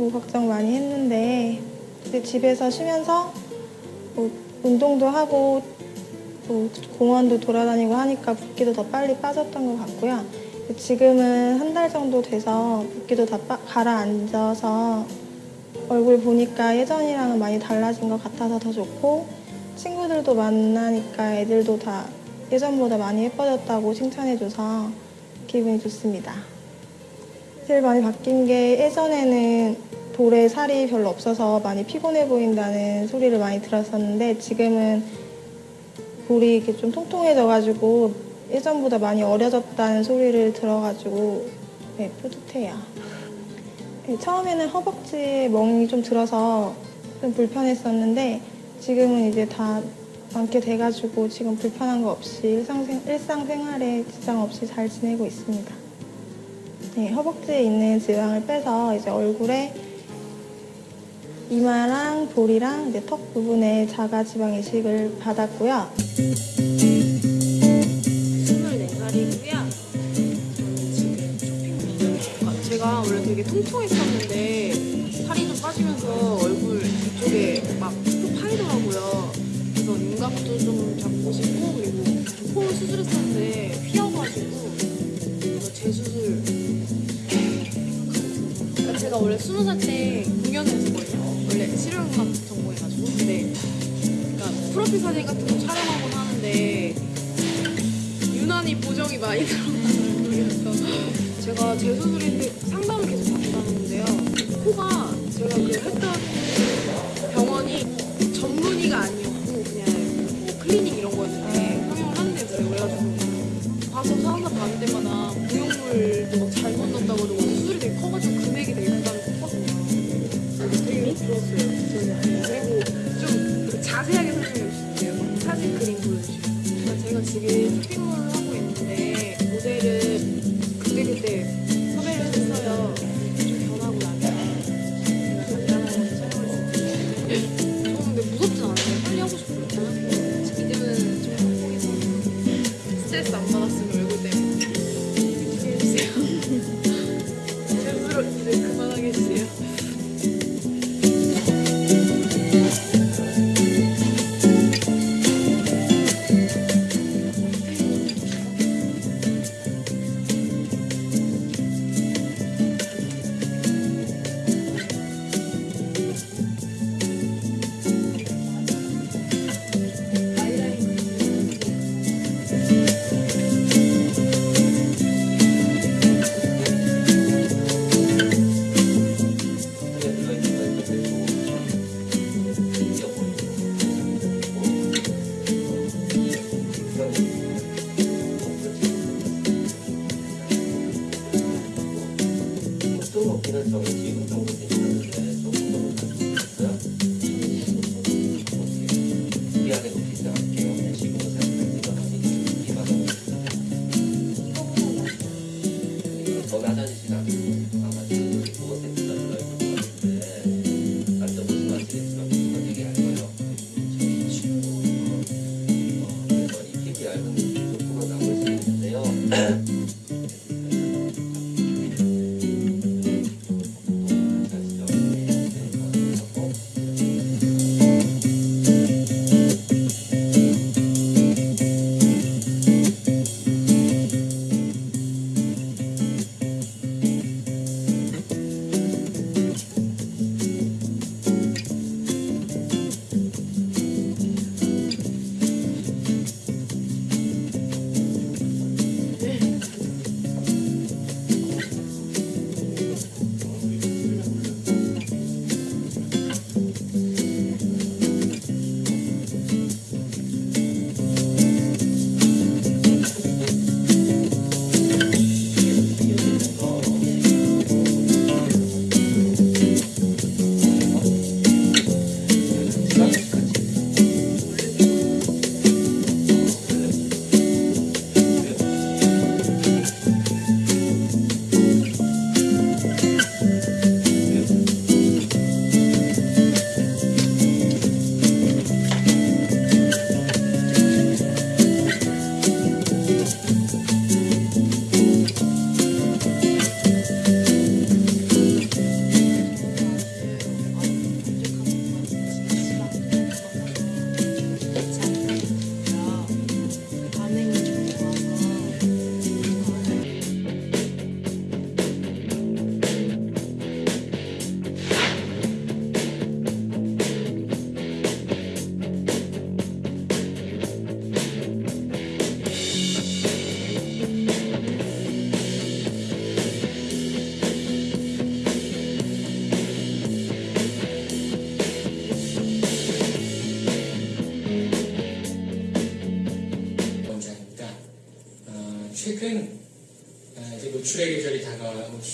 해가지고 걱정 많이 했는데 집에서 쉬면서 뭐 운동도 하고 뭐 공원도 돌아다니고 하니까 붓기도 더 빨리 빠졌던 것 같고요. 지금은 한 달 정도 돼서 붓기도 다 빠- 가라앉아서 얼굴 보니까 예전이랑은 많이 달라진 것 같아서 더 좋고 친구들도 만나니까 애들도 다 예전보다 많이 예뻐졌다고 칭찬해줘서 기분이 좋습니다. 제일 많이 바뀐 게 예전에는 볼에 살이 별로 없어서 많이 피곤해 보인다는 소리를 많이 들었었는데 지금은 볼이 이렇게 좀 통통해져가지고 예전보다 많이 어려졌다는 소리를 들어가지고 네, 뿌듯해요. 네, 처음에는 허벅지에 멍이 좀 들어서 좀 불편했었는데 지금은 이제 다 많게 돼가지고 지금 불편한 거 없이 일상생, 일상생활에 지장 없이 잘 지내고 있습니다. 네, 허벅지에 있는 지방을 빼서 이제 얼굴에 이마랑 볼이랑 이제 턱 부분에 자가 지방 이식을 받았고요. 24살이고요. 저는. 아, 제가 원래 되게 통통했었는데 살이 좀 빠지면서 얼굴 이쪽에 막푹 파이더라고요. 그래서 윤곽도 좀 잡고 싶고 그리고 코 수술했었는데 휘어가지고 그래서 재수술. 그러니까 제가 원래 스무 살때 공연을 했었거든요. 원래 실용음악 전공해가지고 근데 그러니까 프로필 사진 같은 거 촬영하곤 하는데 유난히 보정이 많이 들어가는 얼굴이어서 제가 재수술인데 상담을 계속 받고 다녔는데요. 코가 제가 그 했던 저는. 그리고 좀 자세하게 설명해 주시는데요. 사진 그림 보여주시고. 제가 지금 쇼핑몰을 하고 있는데 모델을 그때그때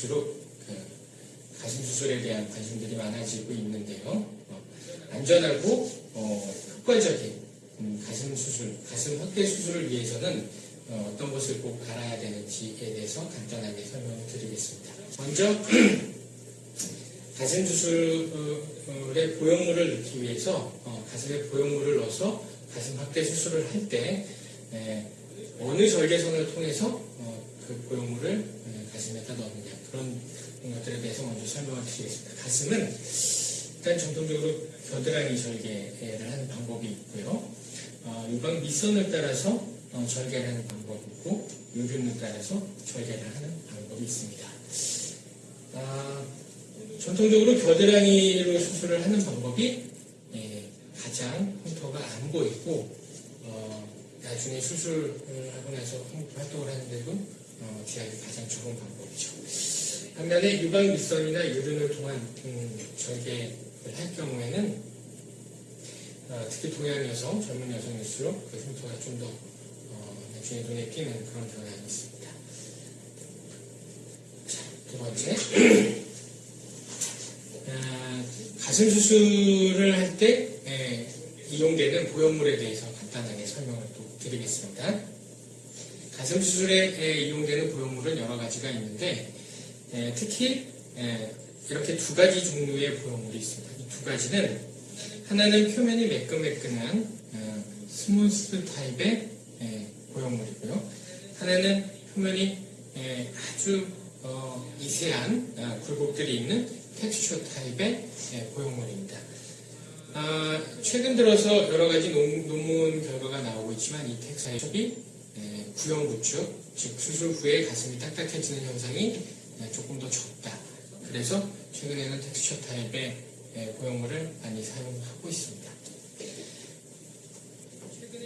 다가올수록 그 가슴 수술에 대한 관심들이 많아지고 있는데요. 어, 안전하고 어, 효과적인 음, 가슴 수술, 가슴 확대 수술을 위해서는 어, 어떤 것을 꼭 알아야 되는지에 대해서 간단하게 설명을 드리겠습니다. 먼저 가슴 수술의 보형물을 넣기 위해서 어, 가슴에 보형물을 넣어서 가슴 확대 수술을 할 때 어느 절개선을 통해서 어, 그 보형물을 에, 가슴에다 넣느냐 그런 것들에 대해서 먼저 설명을 드리겠습니다. 가슴은 일단 전통적으로 겨드랑이 절개를 하는 방법이 있고요. 어, 유방 밑선을 따라서 어, 절개를 하는 방법이 있고 유륜을 따라서 절개를 하는 방법이 있습니다. 아, 전통적으로 겨드랑이로 수술을 하는 방법이 예, 가장 흉터가 안 보이고 어, 나중에 수술을 하고 나서 활동을 하는데도 어, 제약이 가장 좋은 방법이죠. 반면에 유방 밑선이나 유륜을 통한 음, 절개를 할 경우에는 어, 특히 동양 여성, 젊은 여성일수록 그 흉터가 좀더 어, 나중에 눈에 띄는 그런 경향이 있습니다. 자, 두 번째. 아, 가슴 수술을 할때 이용되는 보형물에 대해서 간단하게 설명을 또 드리겠습니다. 가슴 수술에 에, 이용되는 보형물은 여러 가지가 있는데 에, 특히 에, 이렇게 두 가지 종류의 보형물이 있습니다. 이 두 가지는 하나는 표면이 매끈매끈한 어, smooth 타입의 에, 보형물이고요. 하나는 표면이 에, 아주 어, 미세한 아, 굴곡들이 있는 텍스처 타입의 예, 보형물입니다. 아, 최근 들어서 여러 가지 논, 논문 결과가 나오고 있지만 이 텍스처이 예, 구형 구축, 즉 수술 후에 가슴이 딱딱해지는 현상이 예, 조금 더 적다. 그래서 최근에는 텍스처 타입의 예, 보형물을 많이 사용하고 있습니다.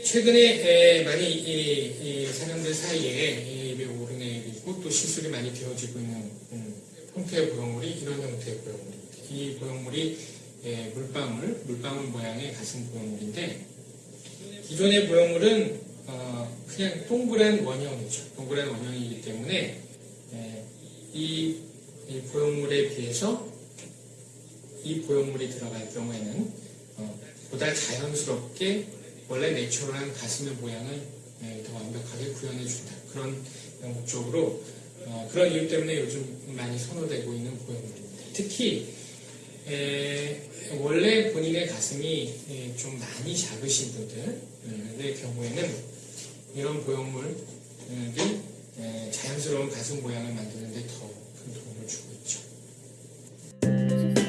최근에 에, 많이 사람들 사이에 이 매우 오르내리고 또 시술이 많이 되어지고 있는 음, 형태의 보형물이 이런 형태의 보형물입니다. 이 보형물이 예, 물방울, 물방울 모양의 가슴 보형물인데 기존의 보형물은 어, 그냥 동그란 원형이죠. 동그란 원형이기 때문에 예, 이, 이 보형물에 비해서 이 보형물이 들어갈 경우에는 어, 보다 자연스럽게 원래 내추럴한 가슴의 모양을 예, 더 완벽하게 구현해 준다. 그런 목적으로 어, 그런 이유 때문에 요즘 많이 선호되고 있는 보형물입니다. 특히 에, 원래 본인의 가슴이 에, 좀 많이 작으신 분들의 경우에는 이런 보형물이 에, 자연스러운 가슴 모양을 만드는 데 더 큰 도움을 주고 있죠.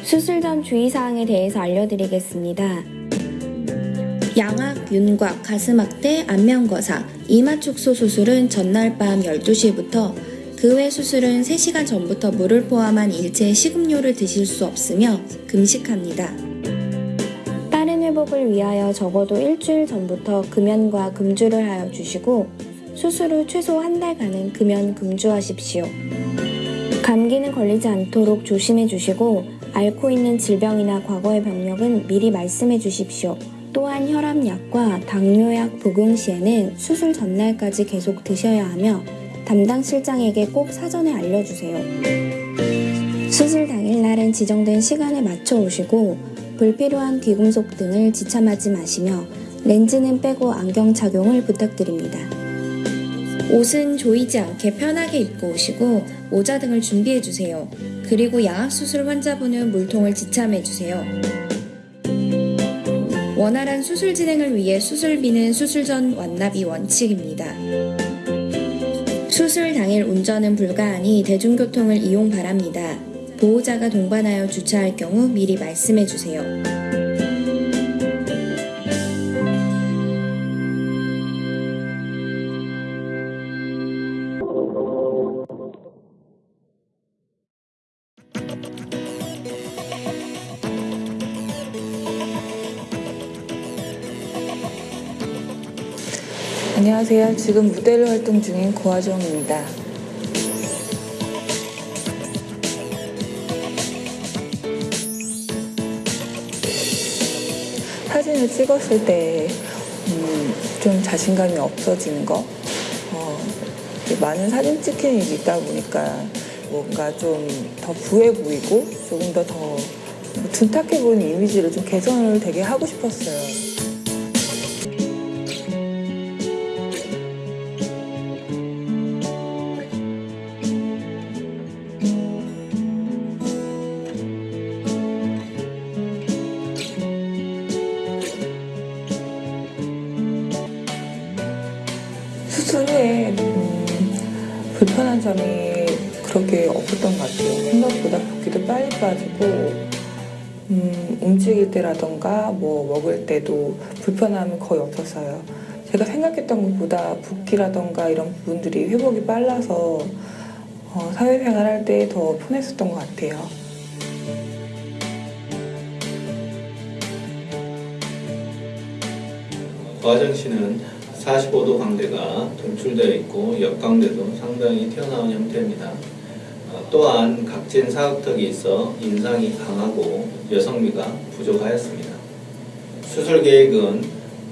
수술 전 주의사항에 대해서 알려드리겠습니다. 양악, 윤곽, 가슴 확대, 안면 거사, 이마 축소 수술은 전날 밤 12시부터 그 외 수술은 3시간 전부터 물을 포함한 일체 식음료를 드실 수 없으며 금식합니다. 회복을 위하여 적어도 일주일 전부터 금연과 금주를 하여 주시고 수술 후 최소 한 달간은 금연 금주하십시오. 감기는 걸리지 않도록 조심해 주시고 앓고 있는 질병이나 과거의 병력은 미리 말씀해 주십시오. 또한 혈압약과 당뇨약 복용 시에는 수술 전날까지 계속 드셔야 하며 담당 실장에게 꼭 사전에 알려주세요. 수술 당일날은 지정된 시간에 맞춰 오시고 불필요한 귀금속 등을 지참하지 마시며 렌즈는 빼고 안경 착용을 부탁드립니다. 옷은 조이지 않게 편하게 입고 오시고 모자 등을 준비해 주세요. 그리고 양압수술 환자분은 물통을 지참해 주세요. 원활한 수술 진행을 위해 수술비는 수술 전 완납이 원칙입니다. 수술 당일 운전은 불가하니 대중교통을 이용 바랍니다. 보호자가 동반하여 주차할 경우 미리 말씀해 주세요. 안녕하세요. 지금 무대로 활동 중인 고화정입니다. 사진을 찍었을 때, 음, 좀 자신감이 없어지는 거, 어, 많은 사진 일이 있다 보니까 뭔가 좀 더 부해 보이고 조금 더더 둔탁해 보이는 이미지를 좀 개선을 되게 하고 싶었어요. 빠지고 음, 움직일 때라던가 뭐 먹을 때도 불편함이 거의 없었어요. 제가 생각했던 것보다 붓기라던가 이런 부분들이 회복이 빨라서 어, 사회생활 할 때 더 편했었던 것 같아요. 과정시는 45도 광대가 돌출되어 있고 옆광대도 상당히 튀어나온 형태입니다. 어, 또한 각진 사각턱이 있어 인상이 강하고 여성미가 부족하였습니다. 수술 계획은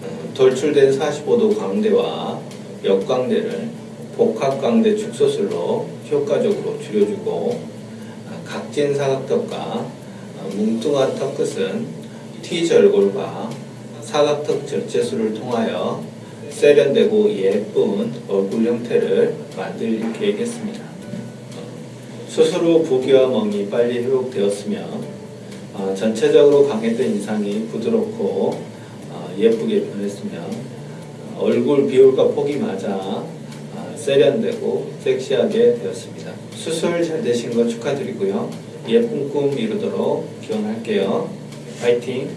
어, 돌출된 45도 광대와 옆광대를 복합광대 축소술로 효과적으로 줄여주고 어, 각진 사각턱과 어, 뭉뚱한 턱 끝은 T절골과 사각턱 절제술을 통하여 세련되고 예쁜 얼굴 형태를 만들 계획했습니다. 수술 후 부기와 멍이 빨리 회복되었으며 어, 전체적으로 강했던 인상이 부드럽고 어, 예쁘게 변했으며 어, 얼굴 비율과 폭이 맞아 어, 세련되고 섹시하게 되었습니다. 수술 잘 되신 거 축하드리고요. 예쁜 꿈 이루도록 기원할게요. 파이팅!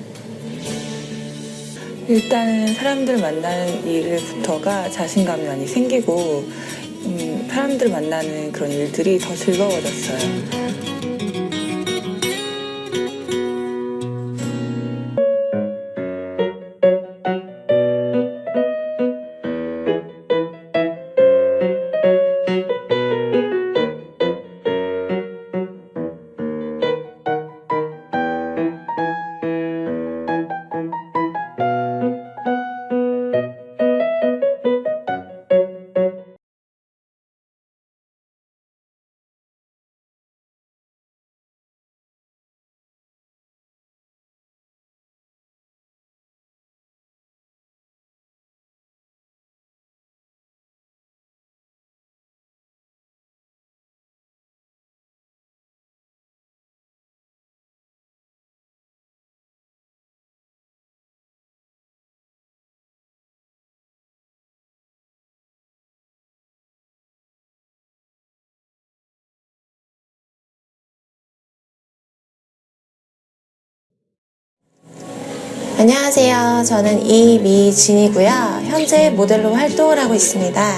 일단은 사람들 만나는 일부터가 자신감이 많이 생기고 음, 사람들 만나는 그런 일들이 더 즐거워졌어요. 안녕하세요. 저는 이미진이고요. 현재 모델로 활동을 하고 있습니다.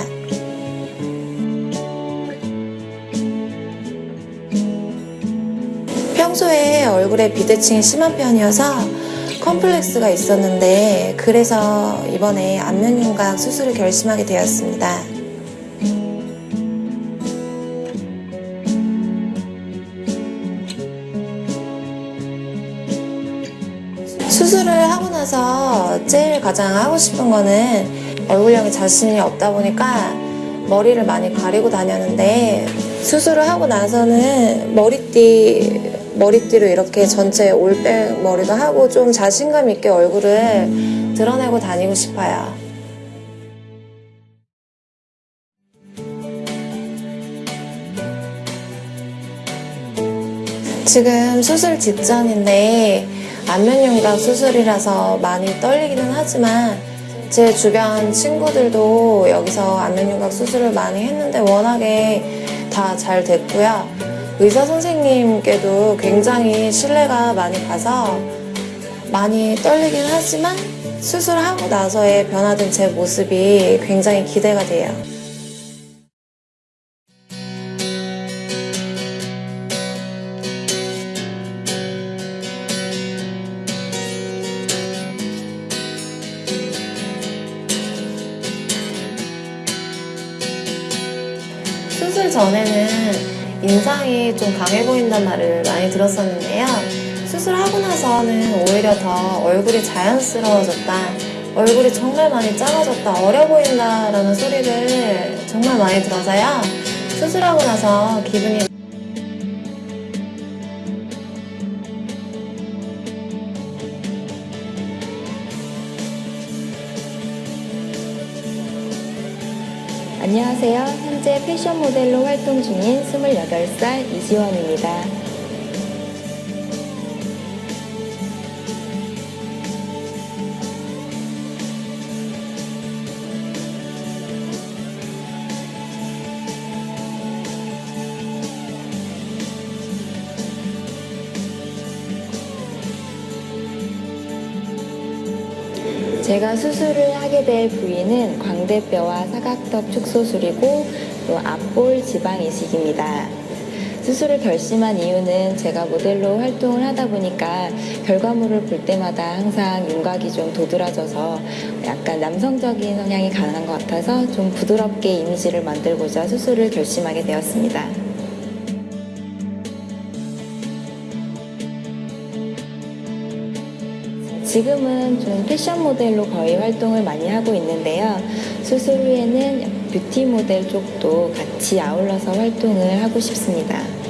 평소에 얼굴에 비대칭이 심한 편이어서 컴플렉스가 있었는데 그래서 이번에 안면윤곽 수술을 결심하게 되었습니다. 나서 제일 가장 하고 싶은 거는 얼굴형에 자신이 없다 보니까 머리를 많이 가리고 다녔는데 수술을 하고 나서는 머리띠 머리띠로 이렇게 전체 올백 머리도 하고 좀 자신감 있게 얼굴을 드러내고 다니고 싶어요. 지금 수술 직전인데 안면윤곽 수술이라서 많이 떨리기는 하지만 제 주변 친구들도 여기서 안면윤곽 수술을 많이 했는데 워낙에 다 잘 됐고요. 의사 선생님께도 굉장히 신뢰가 많이 가서 많이 떨리긴 하지만 수술하고 나서의 변화된 제 모습이 굉장히 기대가 돼요. 좀 강해 보인단 말을 많이 들었었는데요. 수술하고 나서는 오히려 더 얼굴이 자연스러워졌다. 얼굴이 정말 많이 작아졌다, 어려 보인다라는 소리를 정말 많이 들어서요. 수술하고 나서 기분이 안녕하세요. 현재 패션 모델로 활동 중인 28살 이지원입니다. 제가 수술을 하게 될 부위는 광대뼈와 사각턱 축소술이고 또 앞볼 지방 이식입니다. 수술을 결심한 이유는 제가 모델로 활동을 하다 보니까 결과물을 볼 때마다 항상 윤곽이 좀 도드라져서 약간 남성적인 성향이 강한 것 같아서 좀 부드럽게 이미지를 만들고자 수술을 결심하게 되었습니다. 지금은 좀 패션 모델로 거의 활동을 많이 하고 있는데요. 수술 후에는 뷰티 모델 쪽도 같이 아울러서 활동을 하고 싶습니다.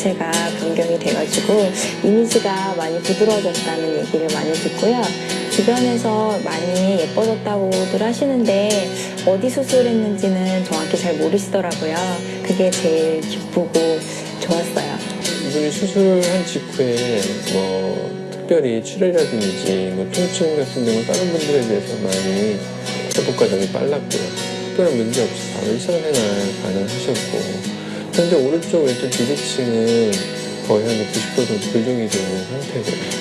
전체가 변경이 돼가지고 이미지가 많이 부드러워졌다는 얘기를 많이 듣고요. 주변에서 많이 예뻐졌다고들 하시는데 어디 수술했는지는 정확히 잘 모르시더라고요. 그게 제일 기쁘고 좋았어요. 이분이 수술한 직후에 뭐 특별히 출혈이라든지 뭐 통증 같은 경우 다른 분들에 비해서 많이 회복 과정이 빨랐고요. 특별한 문제 없이 바로 일상생활 가능하셨고 현재 오른쪽 왼쪽 비대칭은 거의 한 90% 정도 교정이 되는 상태고요.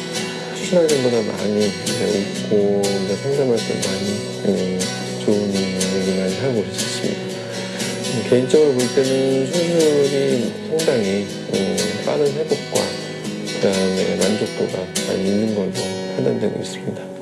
것보다 많이 이제 웃고 이제 상담할 때 많이 음, 좋은 얘기 많이 하고 있었습니다. 음, 개인적으로 볼 때는 수술이 상당히 음, 빠른 회복과 그 다음에 만족도가 많이 있는 걸로 판단되고 있습니다.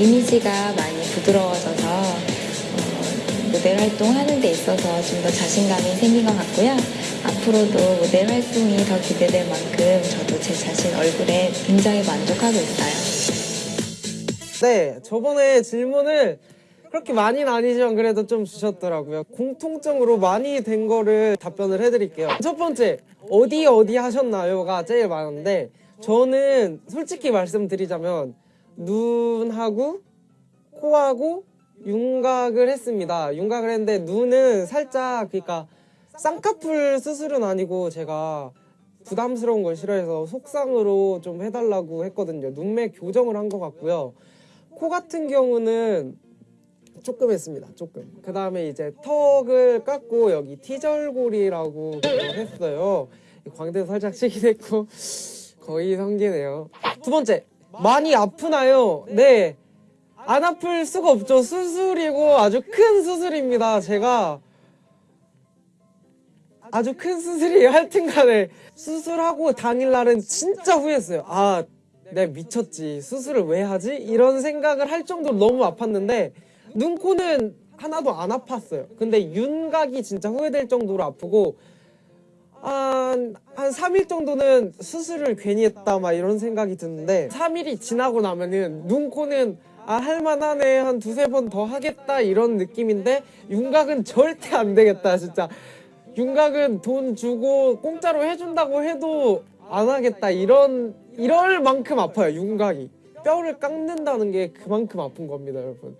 이미지가 많이 부드러워져서 어, 모델 활동하는 데 있어서 좀 더 자신감이 생긴 것 같고요. 앞으로도 모델 활동이 더 기대될 만큼 저도 제 자신 얼굴에 굉장히 만족하고 있어요. 네, 저번에 질문을 그렇게 많이는 아니지만 그래도 좀 주셨더라고요. 공통점으로 많이 된 거를 답변을 해드릴게요. 첫 번째, 어디 어디 하셨나요?가 제일 많은데 저는 솔직히 말씀드리자면 눈하고 코하고 윤곽을 했습니다. 윤곽을 했는데 눈은 살짝 그러니까 쌍꺼풀 수술은 아니고 제가 부담스러운 걸 싫어해서 속상으로 좀 해달라고 했거든요. 눈매 교정을 한 것 같고요. 코 같은 경우는 조금 했습니다. 조금. 그 다음에 이제 턱을 깎고 여기 티절골이라고 했어요. 광대도 살짝 치긴 했고 거의 성기네요. 두 번째 많이 아프나요? 네. 안 아플 수가 없죠. 수술이고 아주 큰 수술입니다. 제가 아주 큰 수술이에요. 하여튼 간에 수술하고 당일날은 진짜 후회했어요. 아, 내가 미쳤지. 수술을 왜 하지? 이런 생각을 할 정도로 너무 아팠는데 눈, 코는 하나도 안 아팠어요. 근데 윤곽이 진짜 후회될 정도로 아프고 한, 한 3일 정도는 수술을 괜히 했다 막 이런 생각이 드는데 3일이 지나고 나면은 눈, 코는 아 할만하네. 한 두세 번 더 하겠다 이런 느낌인데 윤곽은 절대 안 되겠다 진짜. 윤곽은 돈 주고 공짜로 해준다고 해도 안 하겠다. 이런 이럴 만큼 아파요 윤곽이. 뼈를 깎는다는 게 그만큼 아픈 겁니다 여러분.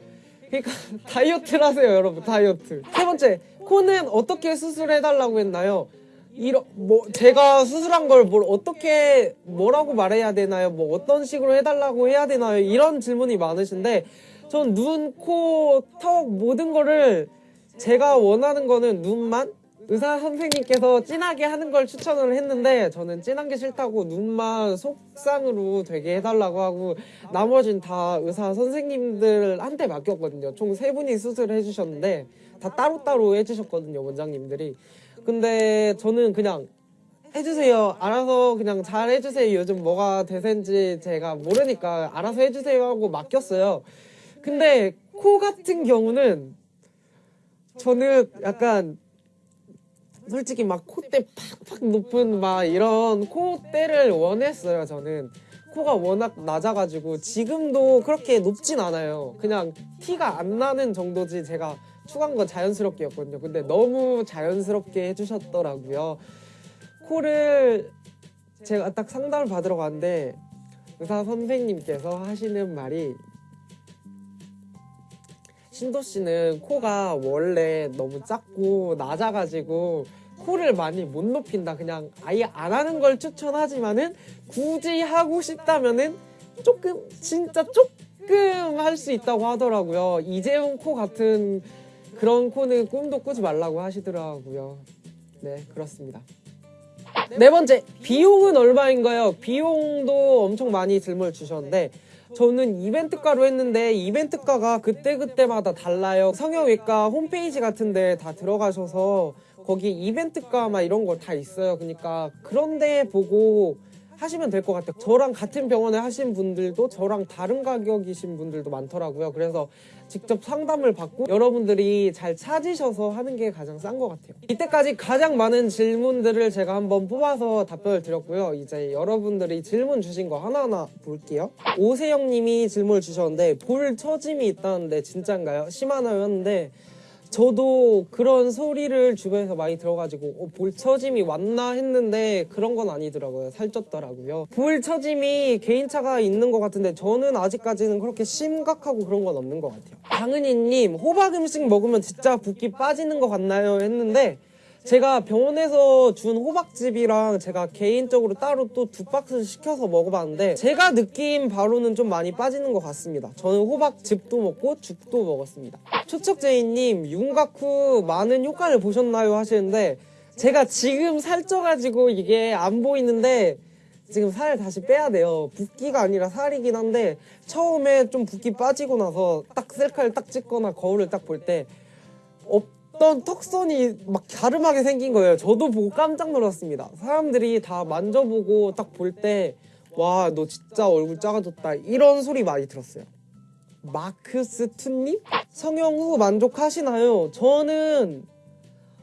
그러니까 다이어트를 하세요 여러분 다이어트. 세 번째 코는 어떻게 수술해달라고 했나요? 이러, 뭐 제가 수술한 걸 뭘 어떻게 뭐라고 말해야 되나요? 뭐 어떤 식으로 해달라고 해야 되나요? 이런 질문이 많으신데 전 눈, 코, 턱 모든 거를 제가 원하는 거는 눈만 의사 선생님께서 진하게 하는 걸 추천을 했는데 저는 진한 게 싫다고 눈만 속상으로 되게 해달라고 하고 나머진 다 의사 선생님들한테 맡겼거든요. 총 세 분이 수술을 해주셨는데 다 따로따로 해주셨거든요. 원장님들이. 근데 저는 그냥 해주세요. 알아서 그냥 잘 해주세요. 요즘 뭐가 대세인지 제가 모르니까 알아서 해주세요 하고 맡겼어요. 근데 코 같은 경우는 저는 약간 솔직히 막 콧대 팍팍 높은 막 이런 콧대를 원했어요. 저는 코가 워낙 낮아가지고 지금도 그렇게 높진 않아요. 그냥 티가 안 나는 정도지 제가 추가한 건 자연스럽게였거든요. 근데 너무 자연스럽게 해주셨더라고요. 코를 제가 딱 상담을 받으러 갔는데 의사 선생님께서 하시는 말이 신도 씨는 코가 원래 너무 작고 낮아가지고 코를 많이 못 높인다. 그냥 아예 안 하는 걸 추천하지만은 굳이 하고 싶다면은 조금 진짜 조금 할 수 있다고 하더라고요. 이재용 코 같은 그런 코는 꿈도 꾸지 말라고 하시더라고요. 네, 그렇습니다. 네 번째, 비용은 얼마인가요? 비용도 엄청 많이 질문을 주셨는데 저는 이벤트가로 했는데 이벤트가가 그때그때마다 달라요. 성형외과 홈페이지 같은 데 다 들어가셔서 거기 이벤트가 막 이런 거 다 있어요. 그러니까 그런 데 보고 하시면 될 것 같아요. 저랑 같은 병원에 하신 분들도 저랑 다른 가격이신 분들도 많더라고요. 그래서 직접 상담을 받고 여러분들이 잘 찾으셔서 하는 게 가장 싼 것 같아요. 이때까지 가장 많은 질문들을 제가 한번 뽑아서 답변을 드렸고요. 이제 여러분들이 질문 주신 거 하나하나 볼게요. 오세영 님이 질문을 주셨는데 볼 처짐이 있다는데 진짠가요? 심하나요? 했는데 저도 그런 소리를 주변에서 많이 들어가지고 어, 볼 처짐이 왔나 했는데 그런 건 아니더라고요. 살쪘더라고요. 볼 처짐이 개인차가 있는 것 같은데 저는 아직까지는 그렇게 심각하고 그런 건 없는 것 같아요. 강은희님 호박 음식 먹으면 진짜 붓기 빠지는 것 같나요? 했는데 제가 병원에서 준 호박즙이랑 제가 개인적으로 따로 또 두 박스 시켜서 먹어봤는데 제가 느낀 바로는 좀 많이 빠지는 것 같습니다. 저는 호박즙도 먹고 죽도 먹었습니다. 초척제이님 윤곽 후 많은 효과를 보셨나요? 하시는데 제가 지금 살쪄가지고 이게 안 보이는데 지금 살 다시 빼야 돼요. 붓기가 아니라 살이긴 한데 처음에 좀 붓기 빠지고 나서 딱 셀카를 딱 찍거나 거울을 딱 볼 때 어떤 턱선이 막 갸름하게 생긴 거예요. 저도 보고 깜짝 놀랐습니다. 사람들이 다 만져보고 딱 볼 때 와 너 진짜 얼굴 작아졌다 이런 소리 많이 들었어요. 마크스 투님 성형 후 만족하시나요? 저는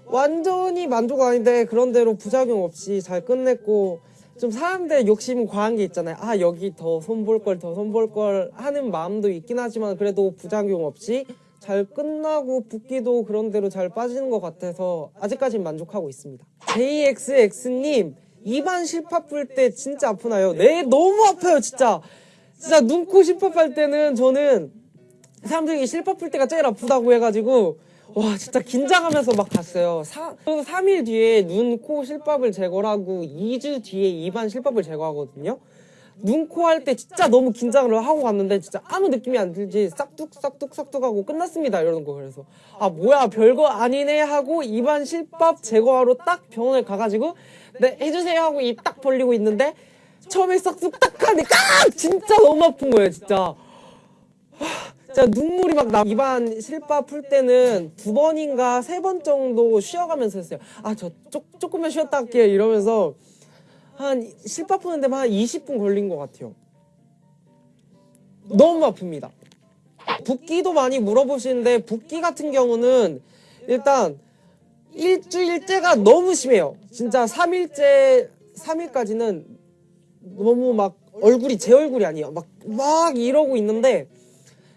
완전히 만족 아닌데 그런대로 부작용 없이 잘 끝냈고 좀 사람들 욕심 과한 게 있잖아요. 아 여기 더 손볼 걸 더 손볼 걸 하는 마음도 있긴 하지만 그래도 부작용 없이 잘 끝나고 붓기도 그런 대로 잘 빠지는 것 같아서 아직까진 만족하고 있습니다. JXX님 입안 실밥 풀때 진짜 아프나요? 네 너무 아파요 진짜. 진짜 눈코 실밥 할 때는 저는 사람들이 실밥 풀 때가 제일 아프다고 해가지고 와 진짜 긴장하면서 막 갔어요. 사, 3일 뒤에 눈, 코 실밥을 제거하고 2주 뒤에 입안 실밥을 제거하거든요. 눈, 코 할 때 진짜 너무 긴장을 하고 갔는데 진짜 아무 느낌이 안 들지 싹둑 싹둑 싹둑 하고 끝났습니다 이러는 거 그래서 아 뭐야 별거 아니네 하고 입안 실밥 제거하러 딱 병원에 가가지고 네 해주세요 하고 입 딱 벌리고 있는데 처음에 싹둑 딱 하니까 진짜 너무 아픈 거예요 진짜 진짜 눈물이 막 나. 입안 실밥 풀 때는 두 번인가 세 번 정도 쉬어가면서 했어요. 아, 저 조금만 쉬었다 할게요. 이러면서 한 실밥 푸는 데만 한 20분 걸린 것 같아요. 너무 아픕니다. 붓기도 많이 물어보시는데 붓기 같은 경우는 일단 일주일째가 너무 심해요. 진짜 3일째, 3일까지는 너무 막 얼굴이 제 얼굴이 아니에요. 막, 막 이러고 있는데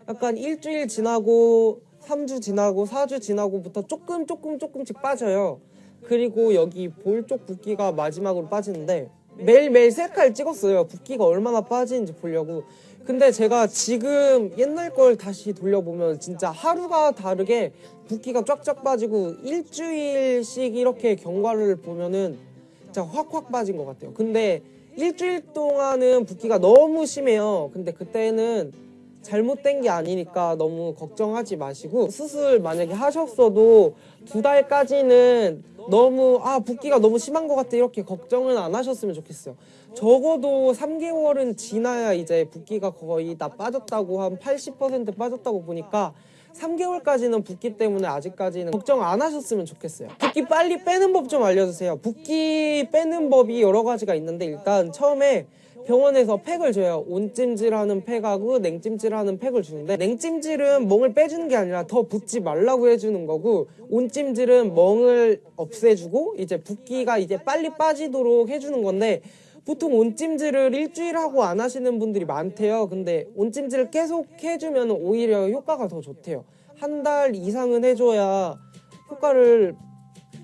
약간 일주일 지나고 3주 지나고 4주 지나고부터 조금 조금 조금씩 빠져요. 그리고 여기 볼 쪽 붓기가 마지막으로 빠지는데 매일매일 셀카를 찍었어요. 붓기가 얼마나 빠지는지 보려고. 근데 제가 지금 옛날 걸 다시 돌려보면 진짜 하루가 다르게 붓기가 쫙쫙 빠지고 일주일씩 이렇게 경과를 보면은 진짜 확확 빠진 것 같아요. 근데 일주일 동안은 붓기가 너무 심해요. 근데 그때는 잘못된 게 아니니까 너무 걱정하지 마시고 수술 만약에 하셨어도 두 달까지는 너무 아 붓기가 너무 심한 것 같아 이렇게 걱정은 안 하셨으면 좋겠어요. 적어도 3개월은 지나야 이제 붓기가 거의 다 빠졌다고 한 80% 빠졌다고 보니까 3개월까지는 붓기 때문에 아직까지는 걱정 안 하셨으면 좋겠어요. 붓기 빨리 빼는 법 좀 알려주세요. 붓기 빼는 법이 여러 가지가 있는데 일단 처음에 병원에서 팩을 줘요. 온찜질하는 팩하고 냉찜질하는 팩을 주는데 냉찜질은 멍을 빼주는 게 아니라 더 붓지 말라고 해주는 거고 온찜질은 멍을 없애주고 이제 붓기가 이제 빨리 빠지도록 해주는 건데 보통 온찜질을 일주일 하고 안 하시는 분들이 많대요. 근데 온찜질을 계속 해주면 오히려 효과가 더 좋대요. 한 달 이상은 해줘야 효과를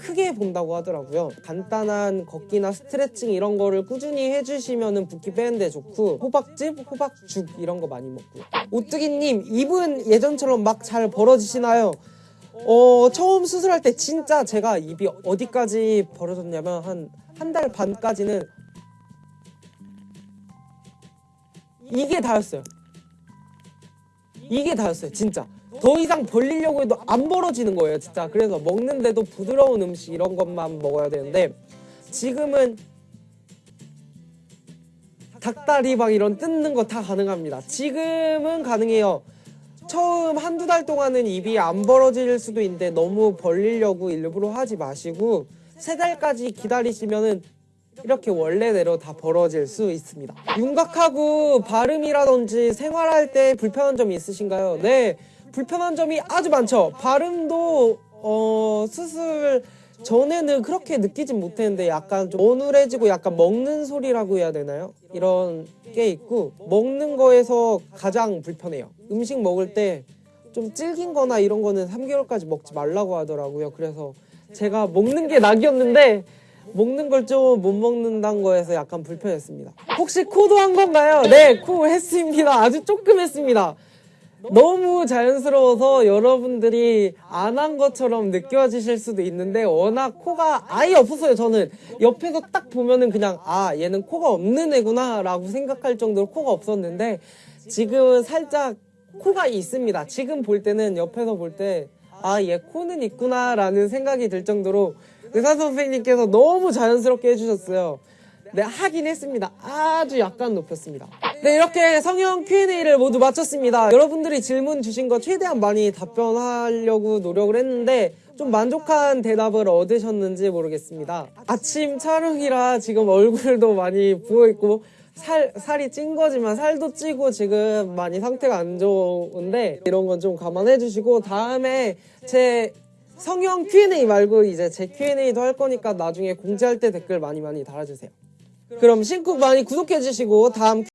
크게 본다고 하더라고요. 간단한 걷기나 스트레칭 이런 거를 꾸준히 해주시면 붓기 빼는데 좋고 호박즙, 호박죽 이런 거 많이 먹고요. 오뚜기님 입은 예전처럼 막 잘 벌어지시나요? 어 처음 수술할 때 진짜 제가 입이 어디까지 벌어졌냐면 한 한 달 반까지는 이게 다였어요. 이게 다였어요, 진짜. 더 이상 벌리려고 해도 안 벌어지는 거예요, 진짜. 그래서 먹는데도 부드러운 음식 이런 것만 먹어야 되는데 지금은 닭다리 막 이런 뜯는 거 다 가능합니다. 지금은 가능해요. 처음 한두 달 동안은 입이 안 벌어질 수도 있는데 너무 벌리려고 일부러 하지 마시고 세 달까지 기다리시면은 이렇게 원래대로 다 벌어질 수 있습니다. 윤곽하고 발음이라든지 생활할 때 불편한 점이 있으신가요? 네, 불편한 점이 아주 많죠. 발음도 어, 수술 전에는 그렇게 느끼진 못했는데 약간 좀 어눌해지고 약간 먹는 소리라고 해야 되나요? 이런 게 있고 먹는 거에서 가장 불편해요. 음식 먹을 때 좀 질긴 거나 이런 거는 3개월까지 먹지 말라고 하더라고요. 그래서 제가 먹는 게 낙이었는데 먹는 걸 좀 못 먹는다는 거에서 약간 불편했습니다. 혹시 코도 한 건가요? 네, 코 했습니다. 아주 조금 했습니다. 너무 자연스러워서 여러분들이 안 한 것처럼 느껴지실 수도 있는데 워낙 코가 아예 없었어요 저는 옆에서 딱 보면은 그냥 아 얘는 코가 없는 애구나 라고 생각할 정도로 코가 없었는데 지금은 살짝 코가 있습니다 지금 볼 때는 옆에서 볼 때 아 얘 코는 있구나 라는 생각이 들 정도로 의사 선생님께서 너무 자연스럽게 해주셨어요 네, 하긴 했습니다. 아주 약간 높였습니다. 네, 이렇게 성형 Q&A를 모두 마쳤습니다. 여러분들이 질문 주신 거 최대한 많이 답변하려고 노력을 했는데 좀 만족한 대답을 얻으셨는지 모르겠습니다. 아침 촬영이라 지금 얼굴도 많이 부어있고 살, 살이 찐 거지만 살도 찌고 지금 많이 상태가 안 좋은데 이런 건 좀 감안해 주시고 다음에 제 성형 Q&A 말고 이제 제 Q&A도 할 거니까 나중에 공지할 때 댓글 많이 많이 달아주세요. 그럼 신쿡 많이 구독해 주시고 다음